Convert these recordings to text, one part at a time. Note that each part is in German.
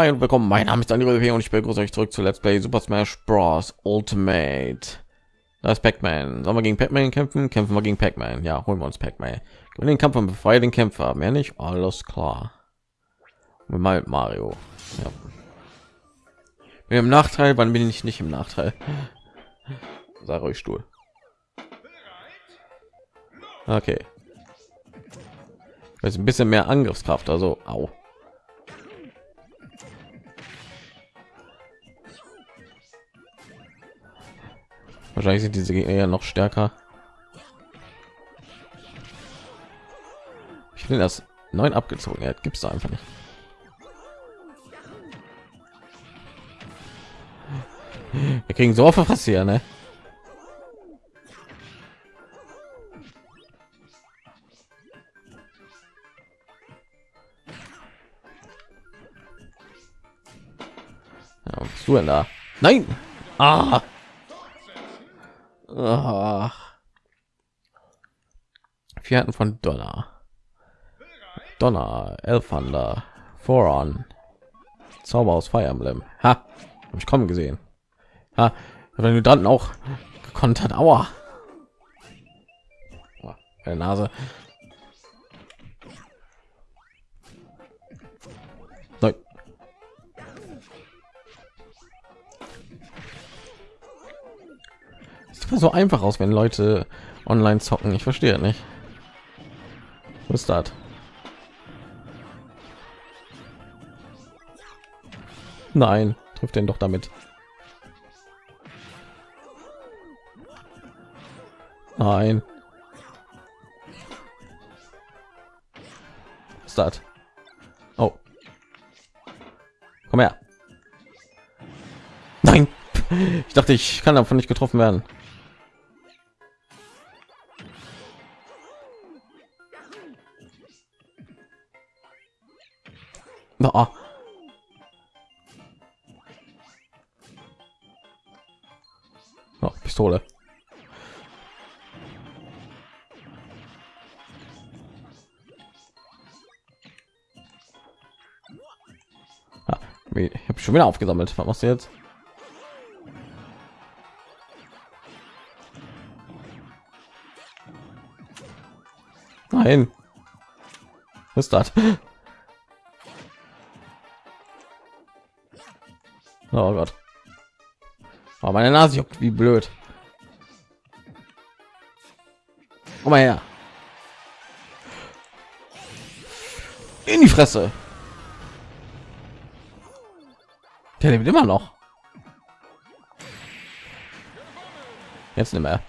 Hi und willkommen. Mein Name ist Daniel und ich begrüße euch zurück zu Let's Play Super Smash Bros. Ultimate. Das Pac-Man. Sollen wir gegen Pac-Man kämpfen? Kämpfen wir gegen Pac-Man. Ja, holen wir uns Pac-Man. den Kampf und befreie den Kämpfer. Mehr nicht. Alles klar. Mit mal Mario. Ja. Bin im Nachteil. Wann bin ich nicht im Nachteil? Sei ruhig, Stuhl. Okay. Jetzt ein bisschen mehr Angriffskraft. Also, au. Wahrscheinlich sind diese Gegner ja noch stärker. Ich finde das neun abgezogen. Ja, gibt es einfach nicht. Wir kriegen so oft was hier, ne? Ja, was bist du denn da? Nein! Ah! Ah. Vierten von Donner. Donner, Elfander, Voron. Zauber aus Fire Emblem. Ha, habe ich kommen gesehen. Ha, wenn du dann auch gekonnt hat. Aua. Oh, meine Nase. Sieht so einfach aus, wenn Leute online zocken. Ich verstehe nicht. Was ist das? Nein, trifft den doch damit. Nein. Das? Oh. Komm her. Nein. Ich dachte, ich kann davon nicht getroffen werden. Schon wieder aufgesammelt. Was machst du jetzt? Nein. Was ist das? Oh Gott. Oh, meine Nase juckt wie blöd. Komm mal her. In die Fresse. Der lebt immer noch. Jetzt nicht mehr.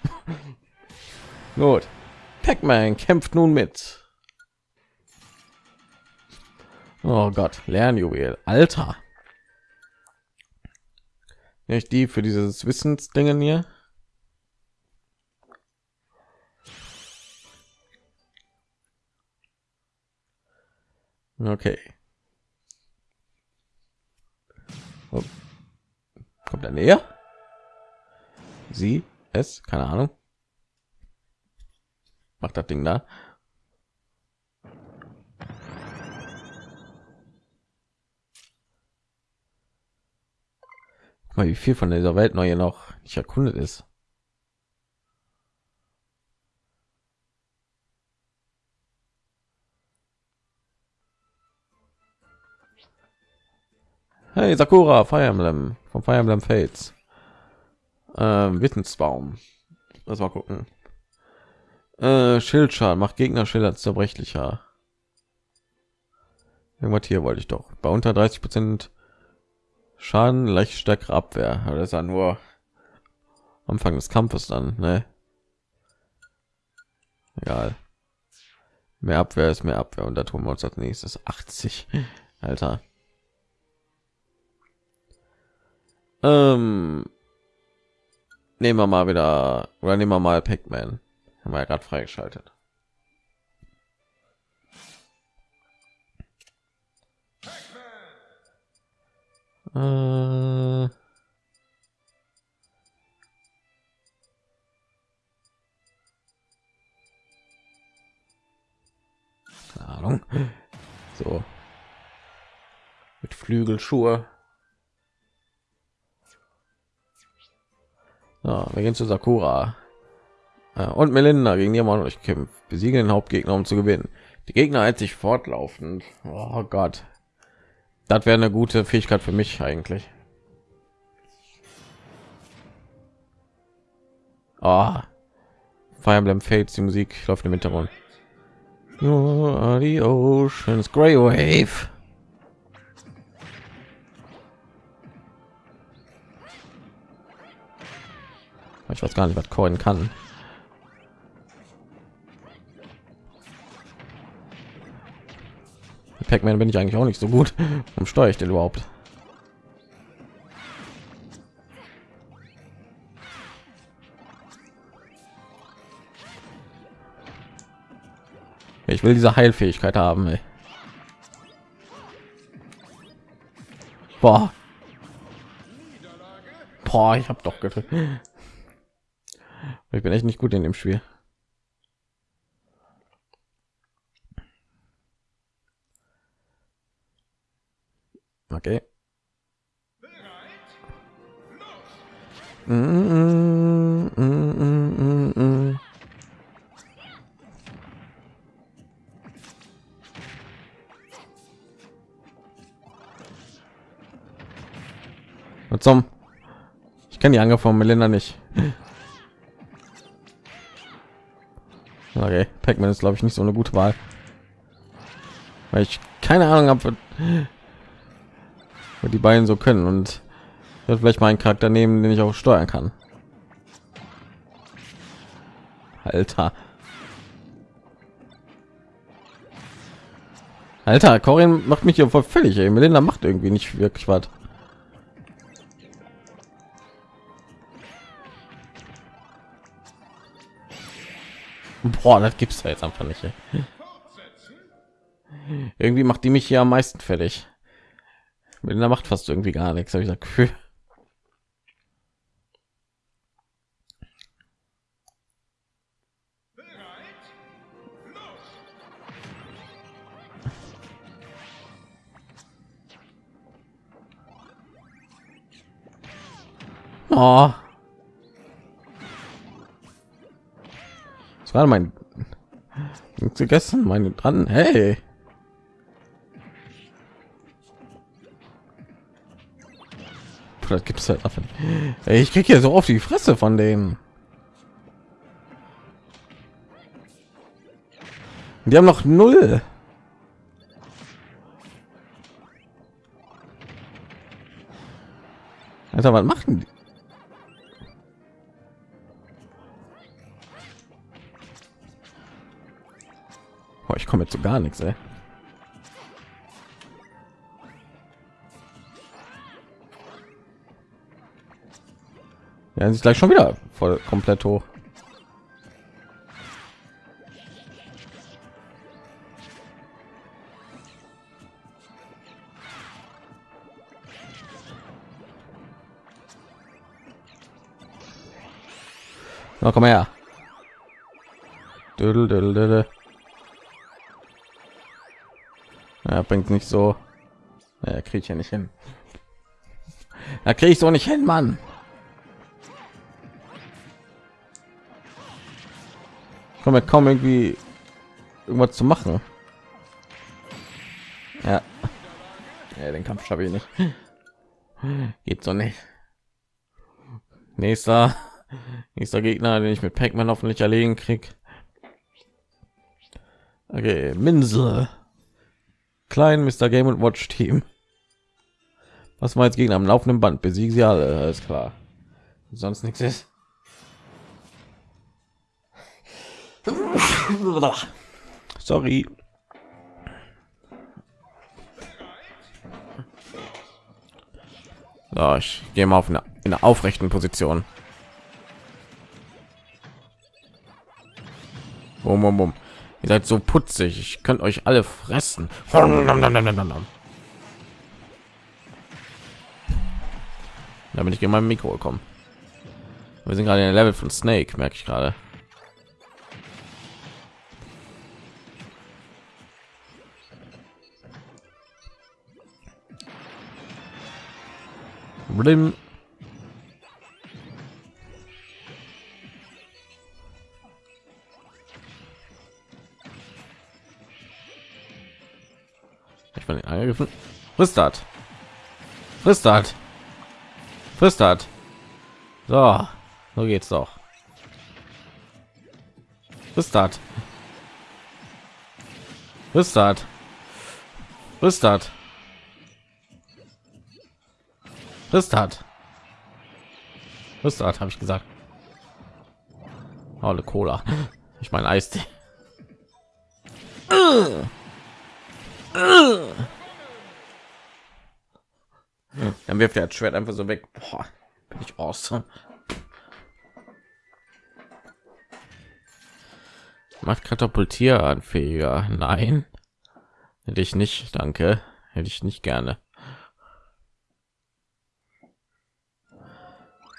Gut. Pac-Man kämpft nun mit. Oh Gott, Lernjuwel. Alter nicht die für dieses Wissensdingen hier. Okay. Oh. Kommt er näher? Sie, es, keine Ahnung. Macht das Ding da. mal, wie viel von dieser Welt neue noch nicht erkundet ist. Hey, Sakura, Fire Emblem von Fire Emblem Fates. Ähm, Wissensbaum. Lass mal gucken. Äh, Schildschaden macht Gegner Schilder zerbrechlicher. Irgendwas hier wollte ich doch. Bei unter 30 Prozent Schaden, leicht stärkere Abwehr. Aber das ist ja nur Anfang des Kampfes dann, ne? Egal. Mehr Abwehr ist mehr Abwehr und da tun wir uns als nächstes 80. Alter. Ähm, nehmen wir mal wieder oder nehmen wir mal Pac-Man. Haben wir ja gerade freigeschaltet. Äh Ahnung. So. Mit Flügelschuhe. Ja, wir gehen zu Sakura. und Melinda gegen die haben euch kämpft. Besiegen den Hauptgegner, um zu gewinnen. Die Gegner hält sich fortlaufend. Oh Gott. Das wäre eine gute Fähigkeit für mich eigentlich. Oh. Fire Emblem Fates, die Musik läuft im Hintergrund. You the ocean's grey wave. Ich weiß gar nicht, was Coin kann. Pac-Man bin ich eigentlich auch nicht so gut. Warum steuere ich den überhaupt? Ich will diese Heilfähigkeit haben. Ey. Boah. Boah, ich habe doch gedrückt. Ich bin echt nicht gut in dem Spiel. Okay. Mm, zum? Ich kenne die Angriff von Melinda nicht. Pac-Man ist glaube ich nicht so eine gute Wahl, weil ich keine Ahnung habe, die beiden so können und vielleicht mal einen Charakter nehmen, den ich auch steuern kann. Alter. Alter, Corin macht mich hier voll völlig. Ey. Melinda macht irgendwie nicht wirklich was. Boah, das gibt's ja jetzt einfach nicht. Irgendwie macht die mich hier am meisten fertig. Melinda macht fast irgendwie gar nichts, habe ich gesagt. Gefühl. Oh. Das war mein gegessen, meine dran. Hey. das gibt es halt einfach Ich krieg hier so auf die Fresse von denen. Die haben noch null. Alter, was machen die? Komme so gar nichts, ey. Ja, sich gleich schon wieder voll komplett hoch. Na, komm her. Ja, bringt nicht so. Ja, kriege ich ja nicht hin. Da kriege ich so nicht hin, Mann. kann man kaum irgendwie irgendwas zu machen. Ja, ja den Kampf schaffe ich nicht. Geht so nicht. Nächster, nächster Gegner, den ich mit Pac-Man hoffentlich erlegen krieg. Okay, Minze. Klein Mr. Game und Watch Team. Was war jetzt Gegner am laufenden Band? Besiegen sie alle, alles klar. Sonst nichts ist. Sorry. So, ich gehe mal auf eine, in einer aufrechten Position. Bum, bum, bum. Ihr seid so putzig. Ich könnt euch alle fressen. Da bin ich gegen mein Mikro gekommen. Wir sind gerade in der Level von Snake, merke ich gerade. Blim. Frisst das. Frisst. So, so geht's doch. Frisst das. Frisst das. Frisst habe ich gesagt. Alle Cola. Ich meine Eistee. Dann wirft er das Schwert einfach so weg. Boah, bin ich awesome. Macht katapultieranfähiger. Nein. Hätte ich nicht, danke. Hätte ich nicht gerne.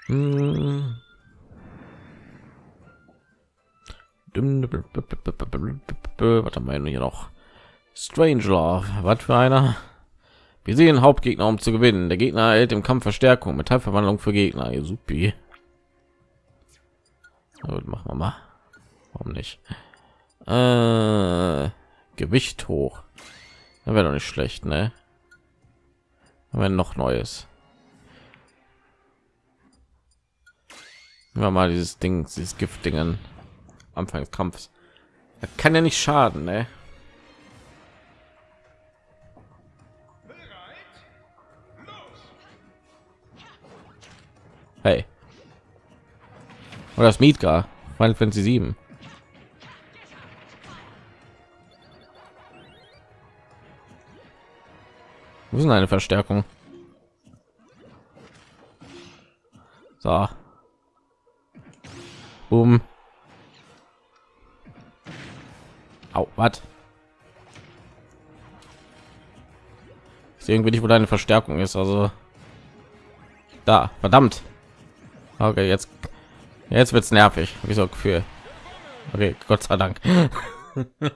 Hm. Was haben wir hier noch? Strange Love. Was für einer? Wir sehen Hauptgegner, um zu gewinnen. Der Gegner erhält im Kampf Verstärkung, Metallverwandlung für Gegner. Supi. Gut, machen wir mal. Warum nicht? Äh, Gewicht hoch. Das wäre doch nicht schlecht, ne? Wenn noch Neues. Wir mal dieses Ding, dieses Giftdingen. Anfang des Kampfs. Das kann ja nicht schaden, ne? Hey. Oder das Midgar, Final Fantasy 7. Wo ist eine Verstärkung? So. Um. Au, was? Ist irgendwie nicht, wo deine Verstärkung ist, also da, verdammt. Okay, jetzt jetzt wird's nervig. Wie so Gefühl. Okay, Gott sei Dank.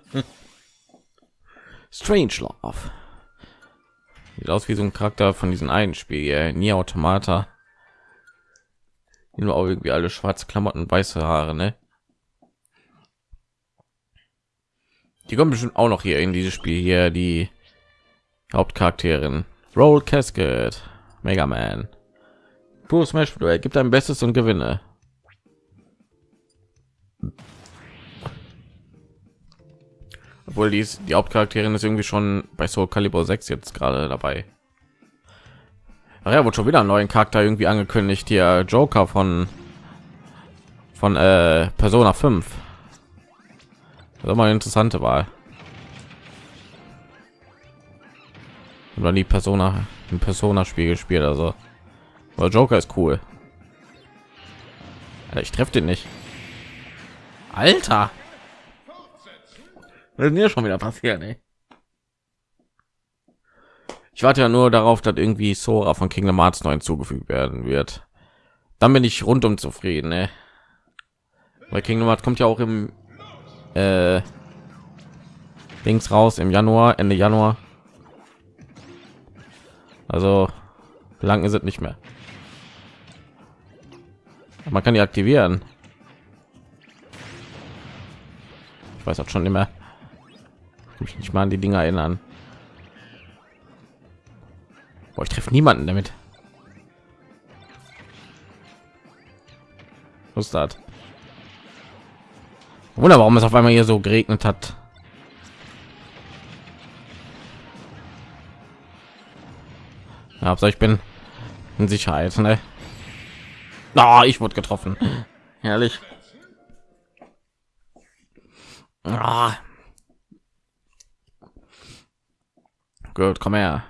Strange Love. Sieht aus wie so ein Charakter von diesen einen Spiel hier, nie Automata. Nur auch irgendwie alle schwarze Klamotten, weiße Haare, ne? Die kommen bestimmt auch noch hier in dieses Spiel hier, die Hauptcharakterin. Roll Casket, Mega Man. Pro Smash Bros. gibt ein Bestes und gewinne. Obwohl dies die Hauptcharakterin ist irgendwie schon bei Soul Calibur 6 jetzt gerade dabei. Ach ja, wurde schon wieder einen neuen Charakter irgendwie angekündigt. Hier Joker von von äh, Persona 5. Das ist mal eine interessante Wahl. Oder die Persona im Persona Spiel gespielt, also. Aber Joker ist cool. Alter, ich treffe den nicht. Alter. Was ist mir schon wieder passiert, ey? Ich warte ja nur darauf, dass irgendwie Sora von Kingdom Hearts 9 zugefügt werden wird. Dann bin ich rundum zufrieden, ne? Weil Kingdom Hearts kommt ja auch im äh, Dings raus im Januar, Ende Januar. Also lang ist es nicht mehr. Man kann die aktivieren. Ich weiß auch schon immer. Ich nicht mal an die Dinger erinnern. Boah, ich treffe niemanden damit. Was das? Wunder, warum es auf einmal hier so geregnet hat. Ja, ich bin in Sicherheit, ne? Oh, ich wurde getroffen. Herrlich. Oh. Gut, komm her.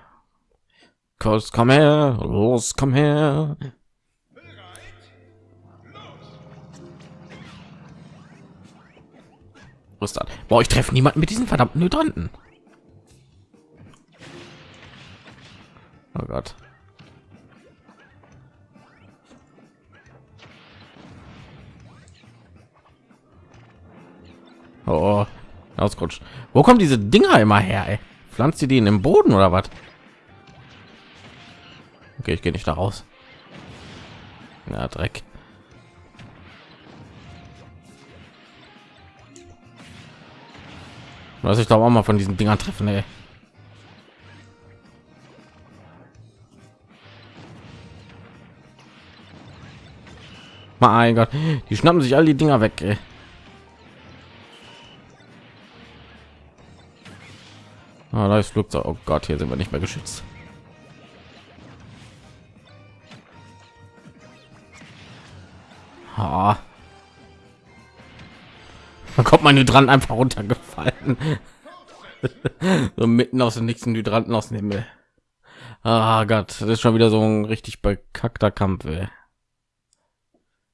Kurz, komm her. Los, komm her. Was dann? Boah, ich treffe niemanden mit diesen verdammten Hydranten. Oh Gott. Oh, ausrutscht. Wo kommen diese Dinger immer her? Ey? Pflanzt ihr die in den Boden oder was? Okay, ich gehe nicht da raus. Ja, Dreck. Was ich glaube auch mal von diesen Dingern treffen, ey. Mein Gott, die schnappen sich all die Dinger weg. Ey. Ah, da ist Flugzeug. Oh Gott, hier sind wir nicht mehr geschützt. Ah. Da kommt mein Hydrant einfach runtergefallen. so mitten aus dem nächsten Hydranten aus dem Himmel. Ah Gott, das ist schon wieder so ein richtig bekackter Kampf. Ey.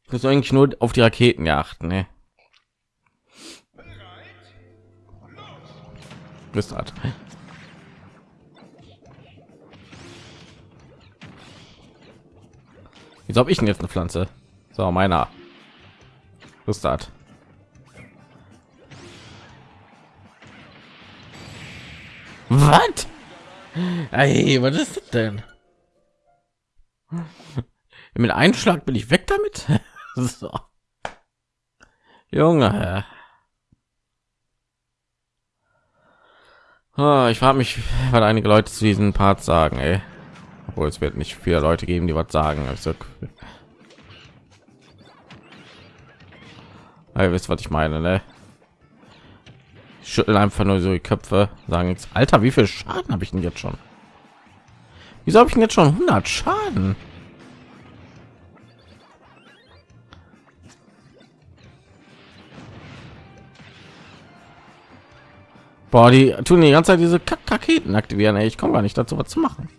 Ich muss eigentlich nur auf die Raketen achten. Ne? Halt. Wieso habe ich denn jetzt eine Pflanze? So, meiner. Rüstat. Was? Ey, was ist das denn? Mit Einschlag bin ich weg damit. so. Junge. Oh, ich frage mich, weil einige Leute zu diesem Part sagen, ey. Obwohl es wird nicht viele Leute geben, die was sagen. Also, ihr wisst, was ich meine, ne? schütteln einfach nur so die Köpfe, sagen jetzt, Alter, wie viel Schaden habe ich denn jetzt schon? Wieso habe ich denn jetzt schon 100 Schaden? Boah, die tun die ganze Zeit diese Kack Raketen aktivieren. Ey. Ich komme gar nicht dazu, was zu machen.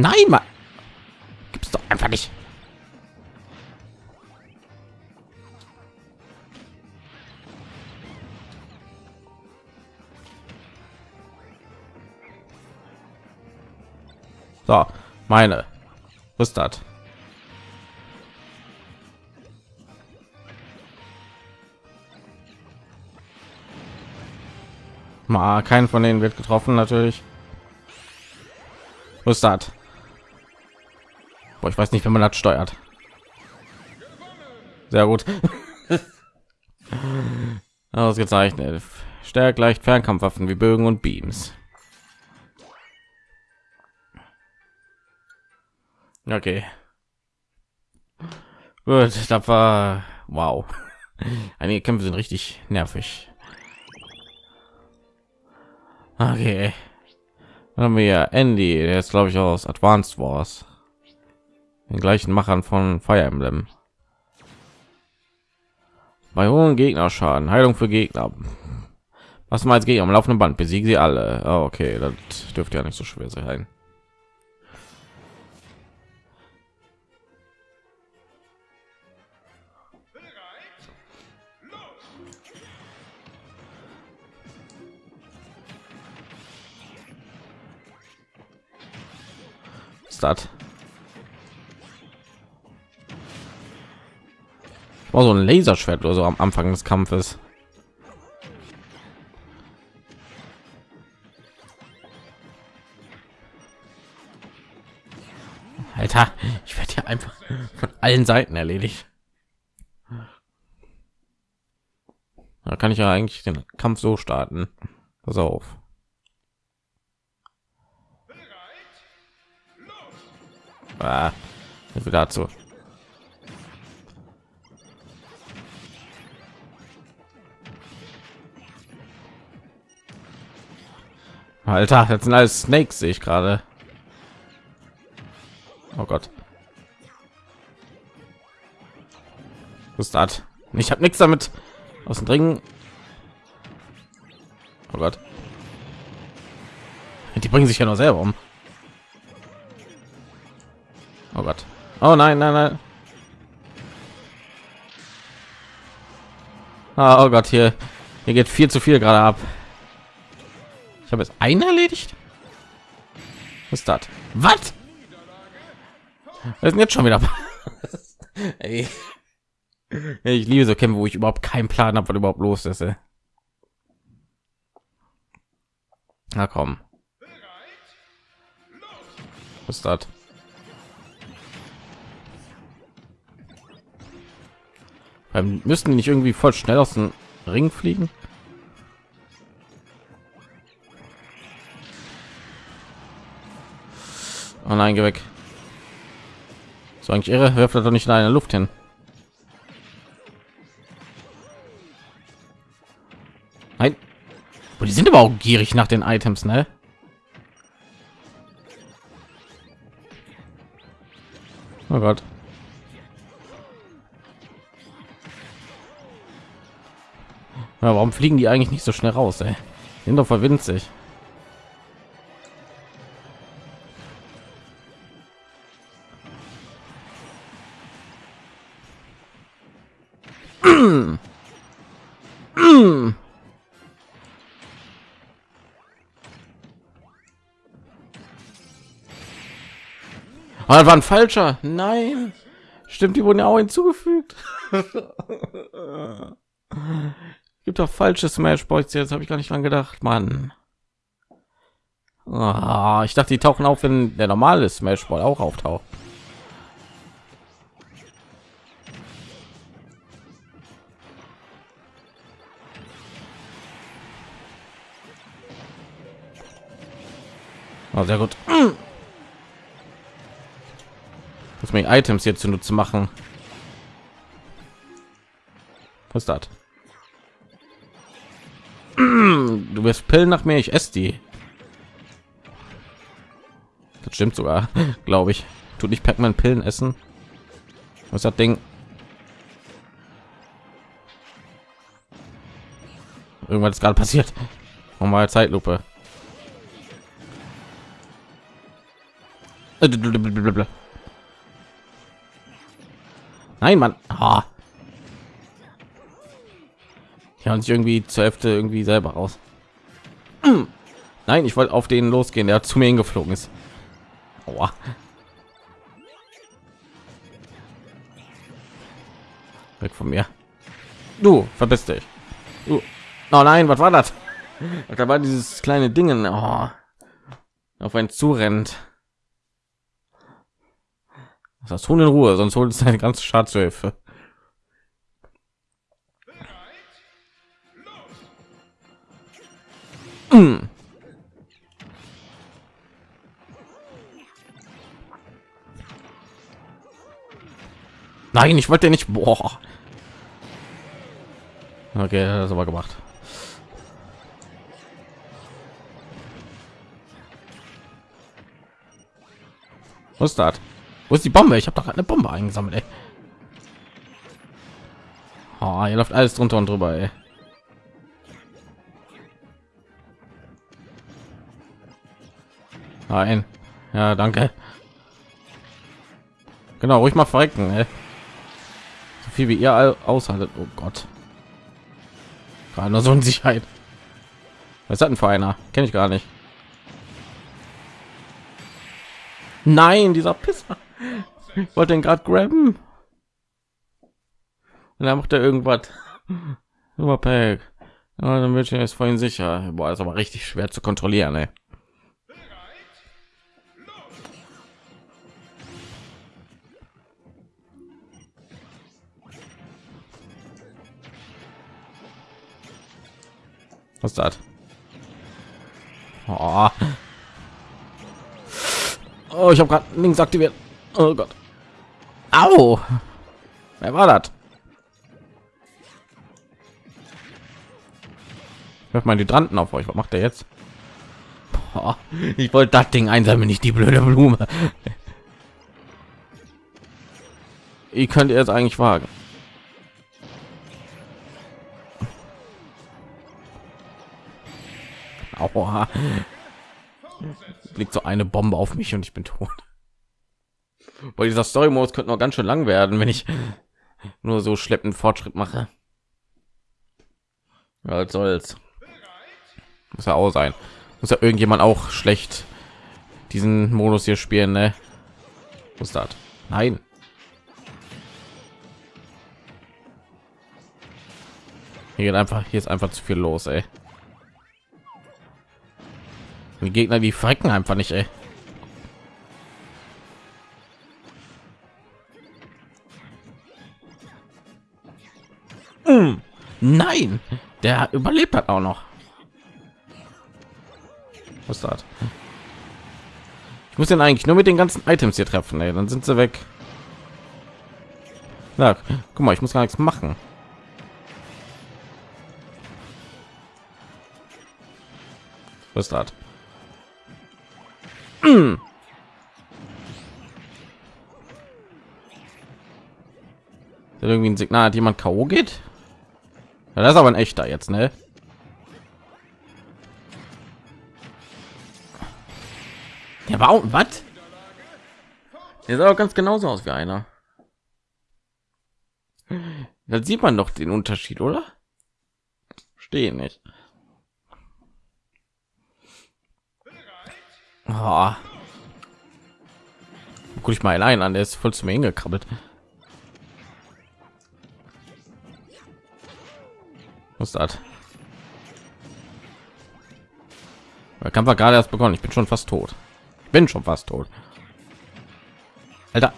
Nein, mal gibt's doch einfach nicht. So, meine. Was? Mal kein von denen wird getroffen natürlich. Was? Ich weiß nicht, wenn man das steuert. Sehr gut. Ausgezeichnet. Stärkt leicht Fernkampfwaffen wie Bögen und Beams. Okay. Gut, das war wow. Einige Kämpfe sind richtig nervig. Okay. Dann haben wir Andy, der ist glaube ich aus Advanced Wars. Den gleichen Machern von Fire Emblem. Bei hohen Gegnerschaden, Heilung für Gegner. Was mal als Gegner am laufenden Band besiegen sie alle. Oh, okay, das dürfte ja nicht so schwer sein. Start. War so ein Laserschwert oder so am Anfang des Kampfes. Alter, ich werde ja einfach von allen Seiten erledigt. Da kann ich ja eigentlich den Kampf so starten. Pass auf. Ah, dazu. Alter, jetzt sind alles Snakes, sehe ich gerade. Oh Gott. Was das? Ich habe nichts damit aus dem Dringen. Oh Gott. Die bringen sich ja noch selber um. Oh Gott. Oh nein, nein, nein. Ah, oh Gott, hier, hier geht viel zu viel gerade ab. Ich habe jetzt einen erledigt. Was ist das? Was? Wir sind jetzt schon wieder. Ey. Ich liebe so Kämpfe, wo ich überhaupt keinen Plan habe, was überhaupt los ist. Ey. Na komm. Was ist das? Müssten nicht irgendwie voll schnell aus dem Ring fliegen? Oh nein, geh weg. So eigentlich irre, wirft er doch nicht in eine Luft hin. Nein. Oh, die sind aber auch gierig nach den Items, ne? Oh Gott. Ja, warum fliegen die eigentlich nicht so schnell raus, ey? Sind doch voll winzig. Das war ein falscher. Nein. Stimmt, die wurden ja auch hinzugefügt. Gibt doch falsche Smash Boys jetzt, habe ich gar nicht dran gedacht, Mann. Oh, ich dachte, die tauchen auf, wenn der normale Smash Ball auch auftaucht. Oh, sehr gut. Muss mir Items jetzt zu machen. Was das? Du wirst Pillen nach mir, ich esse die. Das stimmt sogar, glaube ich. Tut nicht Pac-Man Pillen essen? Was das Ding? Irgendwas gerade passiert. Nochmal Zeitlupe. Nein, Mann. Oh. Ja, und sich irgendwie zur Hälfte irgendwie selber raus. Nein, ich wollte auf den losgehen, der zu mir hingeflogen ist. Aua. Weg von mir. Du, verpiss dich. Du. Oh nein, was war das? Da war dieses kleine Dingen, oh. auf ein zurennt. Das tun in Ruhe, sonst holt es seine ganze Schatzhilfe. Mm. Nein, ich wollte nicht. Boah. Okay, das aber gemacht. Was ist das? Wo ist die Bombe? Ich habe doch eine Bombe eingesammelt. Ey. Oh, hier läuft alles drunter und drüber. Ey. Nein. Ja, danke. Genau, ruhig mal verrecken. Ey. So viel wie ihr aushaltet. Oh Gott. Gerade nur so in Sicherheit. Was hat denn für einer? Kenne ich gar nicht. Nein, dieser Pisser. Wollte den gerade graben. Und dann macht er irgendwas. Super Pack. Ja, dann wird jetzt vorhin sicher. Boah, ist aber richtig schwer zu kontrollieren, ey. Was das? Oh. oh ich habe gerade links aktiviert. Oh Gott. Au. Wer war das? Hört mal die Hydranten auf euch. Was macht er jetzt? Boah, ich wollte das Ding einsammeln, nicht die blöde Blume. Ihr könnt jetzt eigentlich wagen. Aua. Blickt so eine Bombe auf mich und ich bin tot. Bei dieser Story Modus könnte noch ganz schön lang werden, wenn ich nur so schleppend Fortschritt mache. Ja, was soll's. Muss ja auch sein. Muss ja irgendjemand auch schlecht diesen Modus hier spielen, ne? Was das? Nein. Hier geht einfach, hier ist einfach zu viel los, ey. Die Gegner, die frecken einfach nicht, ey. Mm. Nein, der überlebt hat auch noch. Was ist? Ich muss den eigentlich nur mit den ganzen Items hier treffen, ey. dann sind sie weg. Na, guck mal, ich muss gar nichts machen. Was ist? Mm. irgendwie ein Signal, hat jemand K.O. geht? Ja, das ist aber ein echter jetzt, ne? Der war was? Der sah auch ganz genauso aus wie einer. Da sieht man doch den Unterschied, oder? Stehen nicht. Oh. Guck ich mal allein an, der ist voll zu mir hingekrabbelt. Was das? Der Kampf war gerade erst begonnen. Ich bin schon fast tot. Ich bin schon fast tot. Alter.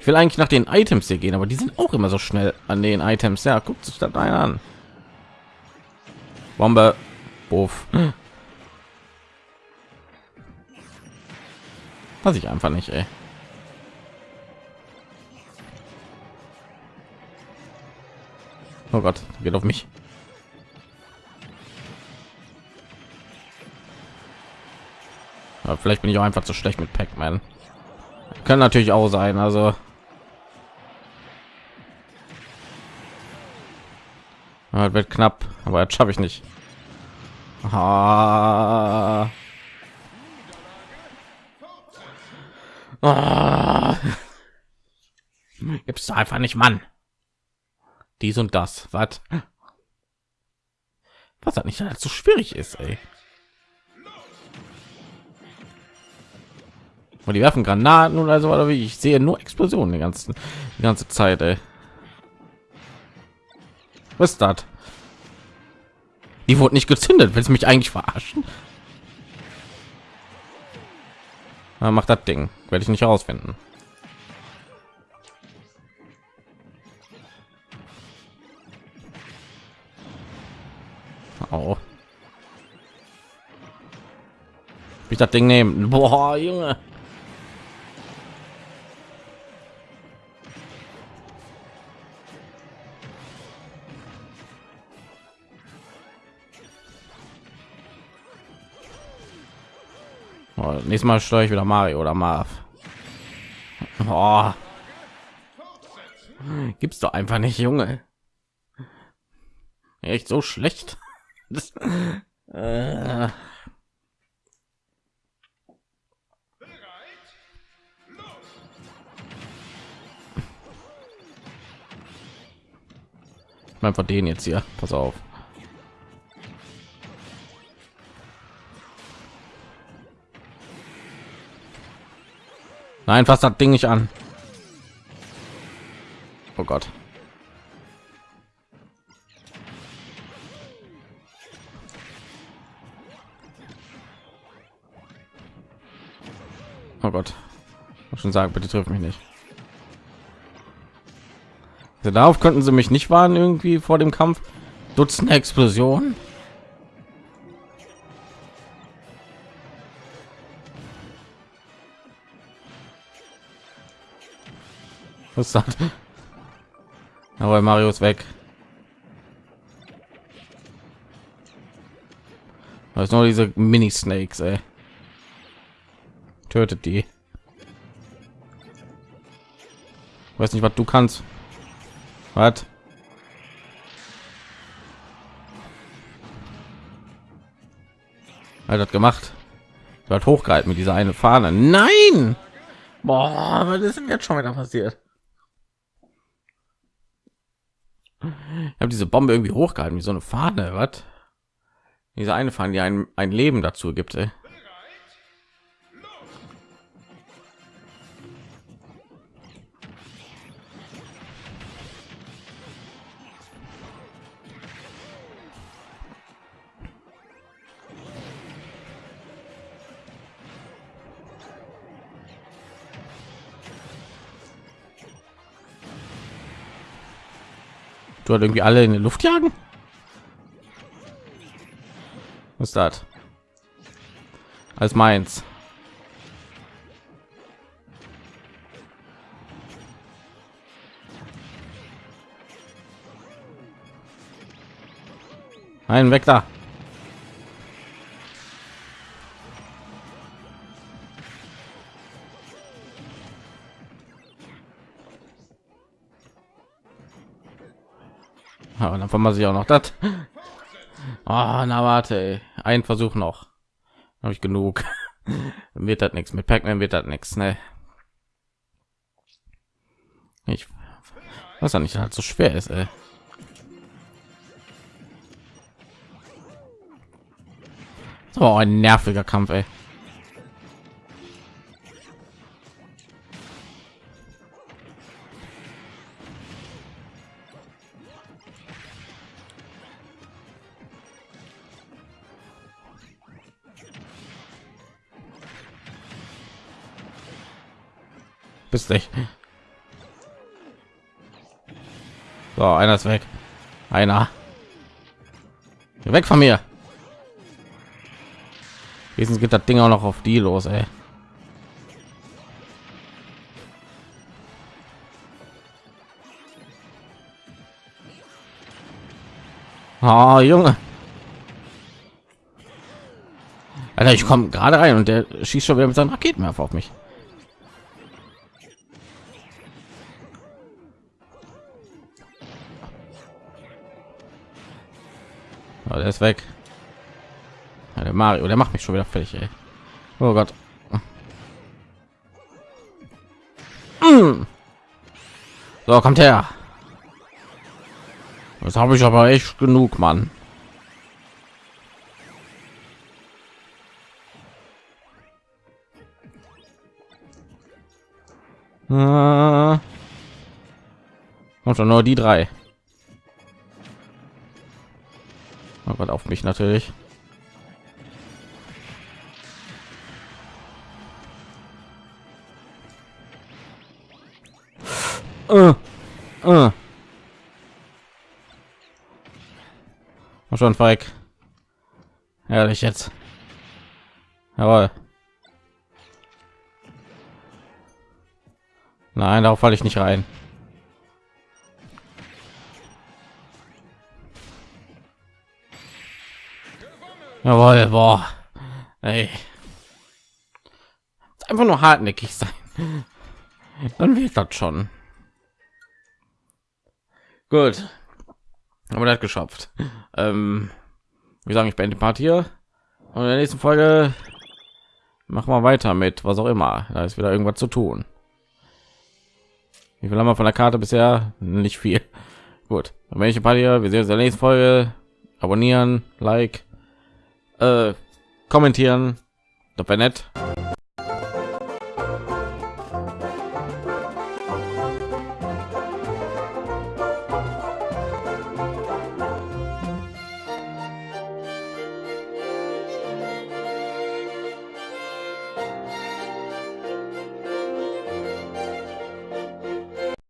Ich will eigentlich nach den Items hier gehen, aber die sind auch immer so schnell an den Items. Ja, guckt sich das ein an. Bombe. Buff. Was ich einfach nicht, ey. Oh Gott, geht auf mich. Aber vielleicht bin ich auch einfach zu schlecht mit Pac-Man. Kann natürlich auch sein, also. Ja, wird knapp, aber jetzt schaffe ich nicht. Ah. Ah. Gibt's einfach nicht, Mann dies und das. Was? Was hat nicht so schwierig ist ey. Und die werfen Granaten oder so oder wie ich sehe nur Explosionen die ganzen die ganze Zeit ey. was ist das? Die wurde nicht gezündet. Will mich eigentlich verarschen? Na, macht das Ding. Werde ich nicht herausfinden Oh. Ich das Ding nehmen. Boah, Junge. Oh, nächstes Mal steuere ich wieder Mario oder Marv. Oh. Gibt's doch einfach nicht, Junge. Echt so schlecht das, äh. Man von denen jetzt hier. Pass auf. Nein, fast das Ding nicht an. Oh Gott. Oh Gott. Ich schon sagen, bitte trifft mich nicht. Also darauf könnten sie mich nicht warnen irgendwie vor dem Kampf. Dutzende Explosion. Was das? Aber Mario ist weg. Das ist nur diese Mini-Snakes, ey tötet die. Weiß nicht was du kannst. Was? Hat gemacht? Hat hochgehalten mit dieser eine fahne. Nein! Boah, was ist denn jetzt schon wieder passiert? Ich habe diese bombe irgendwie hochgehalten wie so eine fahne was? Diese eine fahne die ein, ein leben dazu gibt ey. Dort irgendwie alle in die Luft jagen? Was ist das? Als meins. Ein weg da. Ja, und dann vermasse ich auch noch das. Oh, na warte, ey. ein Versuch noch. Habe ich genug. wird das nichts mit Pac-Man wird das nichts, ne? Ich was nicht halt so schwer ist, ey. So ein nerviger Kampf, ey. Bist nicht. So, einer ist weg. Einer. Weg von mir. Wenigstens geht das Ding auch noch auf die los, ey. Oh, Junge. Alter, ich komme gerade rein und der schießt schon wieder mit seinen Raketenwerfer auf mich. Der ist weg. Ja, der Mario, der macht mich schon wieder fertig, ey. Oh Gott. So, kommt her. Das habe ich aber echt genug, Mann. Äh, kommt schon nur die drei. Gott, auf mich natürlich. Uh, uh. schon weg. Ehrlich jetzt. Jawohl. Nein, darauf falle ich nicht rein. Jawohl, boah. Ey. Einfach nur hartnäckig sein. Dann wird das schon. Gut. Aber das geschafft. Ähm, wir sagen, ich beende die Part hier. Und in der nächsten Folge machen wir weiter mit was auch immer. Da ist wieder irgendwas zu tun. Wie viel haben wir von der Karte bisher? Nicht viel. Gut. Dann welche Part hier. Wir sehen uns in der nächsten Folge. Abonnieren, Like, kommentieren. Das wäre nett.